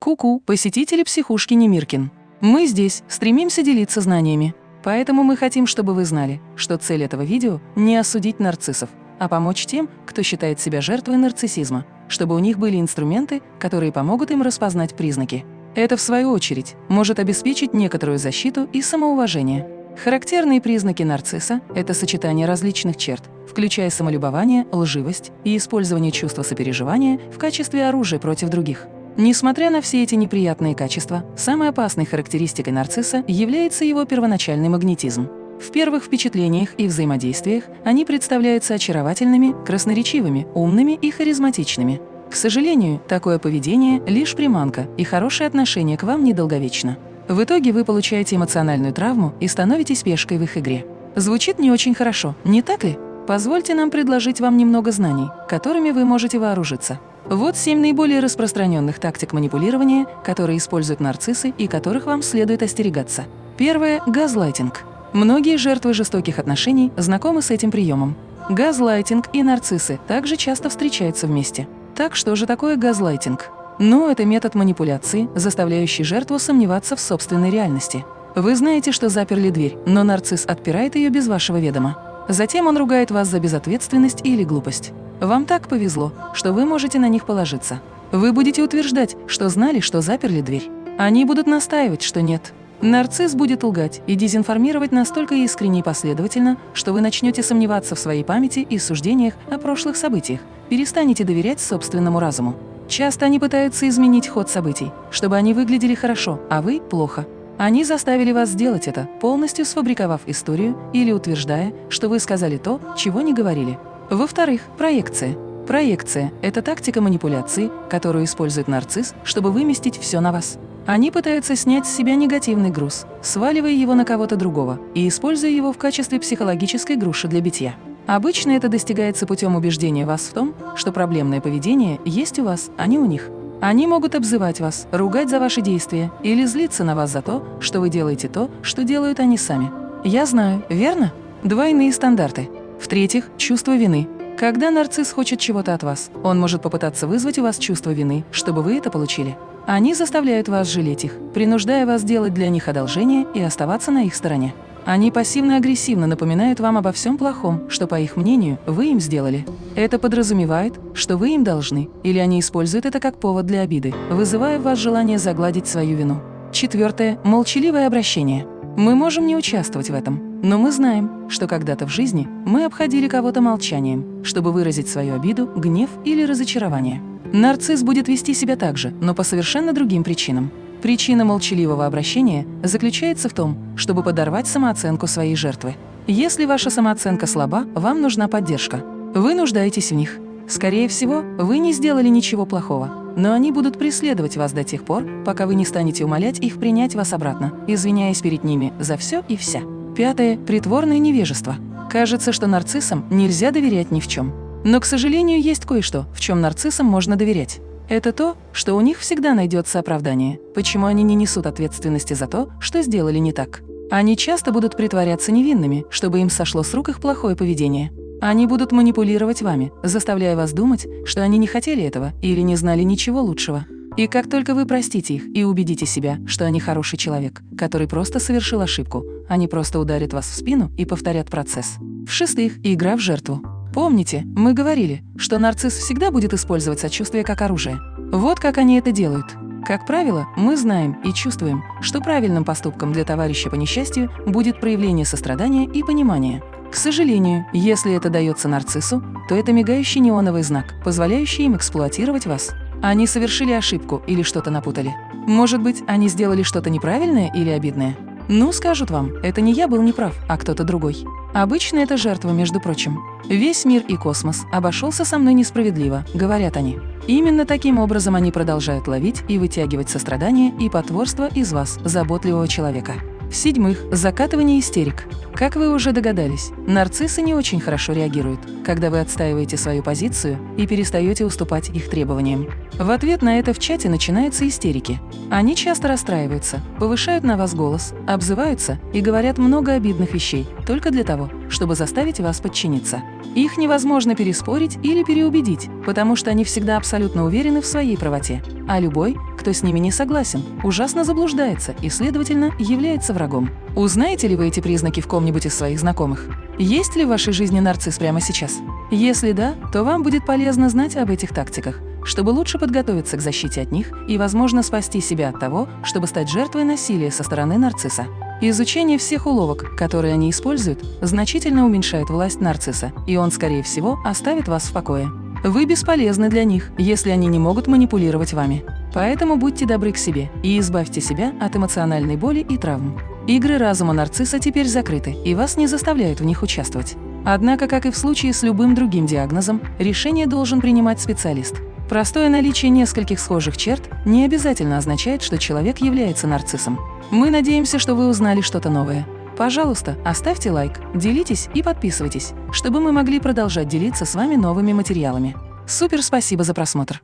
Ку-ку, посетители психушки Немиркин. Мы здесь стремимся делиться знаниями. Поэтому мы хотим, чтобы вы знали, что цель этого видео – не осудить нарциссов, а помочь тем, кто считает себя жертвой нарциссизма, чтобы у них были инструменты, которые помогут им распознать признаки. Это, в свою очередь, может обеспечить некоторую защиту и самоуважение. Характерные признаки нарцисса – это сочетание различных черт, включая самолюбование, лживость и использование чувства сопереживания в качестве оружия против других. Несмотря на все эти неприятные качества, самой опасной характеристикой нарцисса является его первоначальный магнетизм. В первых впечатлениях и взаимодействиях они представляются очаровательными, красноречивыми, умными и харизматичными. К сожалению, такое поведение – лишь приманка, и хорошее отношение к вам недолговечно. В итоге вы получаете эмоциональную травму и становитесь пешкой в их игре. Звучит не очень хорошо, не так ли? Позвольте нам предложить вам немного знаний, которыми вы можете вооружиться. Вот семь наиболее распространенных тактик манипулирования, которые используют нарциссы и которых вам следует остерегаться. Первое – газлайтинг. Многие жертвы жестоких отношений знакомы с этим приемом. Газлайтинг и нарциссы также часто встречаются вместе. Так что же такое газлайтинг? Ну, это метод манипуляции, заставляющий жертву сомневаться в собственной реальности. Вы знаете, что заперли дверь, но нарцисс отпирает ее без вашего ведома. Затем он ругает вас за безответственность или глупость. Вам так повезло, что вы можете на них положиться. Вы будете утверждать, что знали, что заперли дверь. Они будут настаивать, что нет. Нарцисс будет лгать и дезинформировать настолько искренне и последовательно, что вы начнете сомневаться в своей памяти и суждениях о прошлых событиях, перестанете доверять собственному разуму. Часто они пытаются изменить ход событий, чтобы они выглядели хорошо, а вы – плохо. Они заставили вас сделать это, полностью сфабриковав историю или утверждая, что вы сказали то, чего не говорили. Во-вторых, проекция. Проекция – это тактика манипуляции, которую использует нарцисс, чтобы выместить все на вас. Они пытаются снять с себя негативный груз, сваливая его на кого-то другого и используя его в качестве психологической груши для битья. Обычно это достигается путем убеждения вас в том, что проблемное поведение есть у вас, а не у них. Они могут обзывать вас, ругать за ваши действия или злиться на вас за то, что вы делаете то, что делают они сами. Я знаю, верно? Двойные стандарты. В-третьих, чувство вины. Когда нарцисс хочет чего-то от вас, он может попытаться вызвать у вас чувство вины, чтобы вы это получили. Они заставляют вас жалеть их, принуждая вас делать для них одолжение и оставаться на их стороне. Они пассивно-агрессивно напоминают вам обо всем плохом, что, по их мнению, вы им сделали. Это подразумевает, что вы им должны, или они используют это как повод для обиды, вызывая в вас желание загладить свою вину. Четвертое – молчаливое обращение. Мы можем не участвовать в этом, но мы знаем, что когда-то в жизни мы обходили кого-то молчанием, чтобы выразить свою обиду, гнев или разочарование. Нарцисс будет вести себя так же, но по совершенно другим причинам. Причина молчаливого обращения заключается в том, чтобы подорвать самооценку своей жертвы. Если ваша самооценка слаба, вам нужна поддержка. Вы нуждаетесь в них. Скорее всего, вы не сделали ничего плохого, но они будут преследовать вас до тех пор, пока вы не станете умолять их принять вас обратно, извиняясь перед ними за все и вся. Пятое – притворное невежество. Кажется, что нарциссам нельзя доверять ни в чем. Но, к сожалению, есть кое-что, в чем нарциссам можно доверять. Это то, что у них всегда найдется оправдание, почему они не несут ответственности за то, что сделали не так. Они часто будут притворяться невинными, чтобы им сошло с рук их плохое поведение. Они будут манипулировать вами, заставляя вас думать, что они не хотели этого или не знали ничего лучшего. И как только вы простите их и убедите себя, что они хороший человек, который просто совершил ошибку, они просто ударят вас в спину и повторят процесс. В-шестых, игра в жертву. Помните, мы говорили, что нарцисс всегда будет использовать сочувствие как оружие. Вот как они это делают. Как правило, мы знаем и чувствуем, что правильным поступком для товарища по несчастью будет проявление сострадания и понимания. К сожалению, если это дается нарциссу, то это мигающий неоновый знак, позволяющий им эксплуатировать вас. Они совершили ошибку или что-то напутали. Может быть, они сделали что-то неправильное или обидное? Ну, скажут вам, это не я был неправ, а кто-то другой. Обычно это жертва, между прочим. Весь мир и космос обошелся со мной несправедливо, говорят они. Именно таким образом они продолжают ловить и вытягивать сострадание и потворство из вас, заботливого человека. В-седьмых, закатывание истерик. Как вы уже догадались, нарциссы не очень хорошо реагируют, когда вы отстаиваете свою позицию и перестаете уступать их требованиям. В ответ на это в чате начинаются истерики. Они часто расстраиваются, повышают на вас голос, обзываются и говорят много обидных вещей только для того, чтобы заставить вас подчиниться. Их невозможно переспорить или переубедить, потому что они всегда абсолютно уверены в своей правоте, а любой, кто с ними не согласен, ужасно заблуждается и, следовательно, является врагом. Узнаете ли вы эти признаки в ком-нибудь из своих знакомых? Есть ли в вашей жизни нарцисс прямо сейчас? Если да, то вам будет полезно знать об этих тактиках, чтобы лучше подготовиться к защите от них и, возможно, спасти себя от того, чтобы стать жертвой насилия со стороны нарцисса. Изучение всех уловок, которые они используют, значительно уменьшает власть нарцисса, и он, скорее всего, оставит вас в покое. Вы бесполезны для них, если они не могут манипулировать вами. Поэтому будьте добры к себе и избавьте себя от эмоциональной боли и травм. Игры разума нарцисса теперь закрыты, и вас не заставляют в них участвовать. Однако, как и в случае с любым другим диагнозом, решение должен принимать специалист. Простое наличие нескольких схожих черт не обязательно означает, что человек является нарциссом. Мы надеемся, что вы узнали что-то новое. Пожалуйста, оставьте лайк, делитесь и подписывайтесь, чтобы мы могли продолжать делиться с вами новыми материалами. Супер спасибо за просмотр!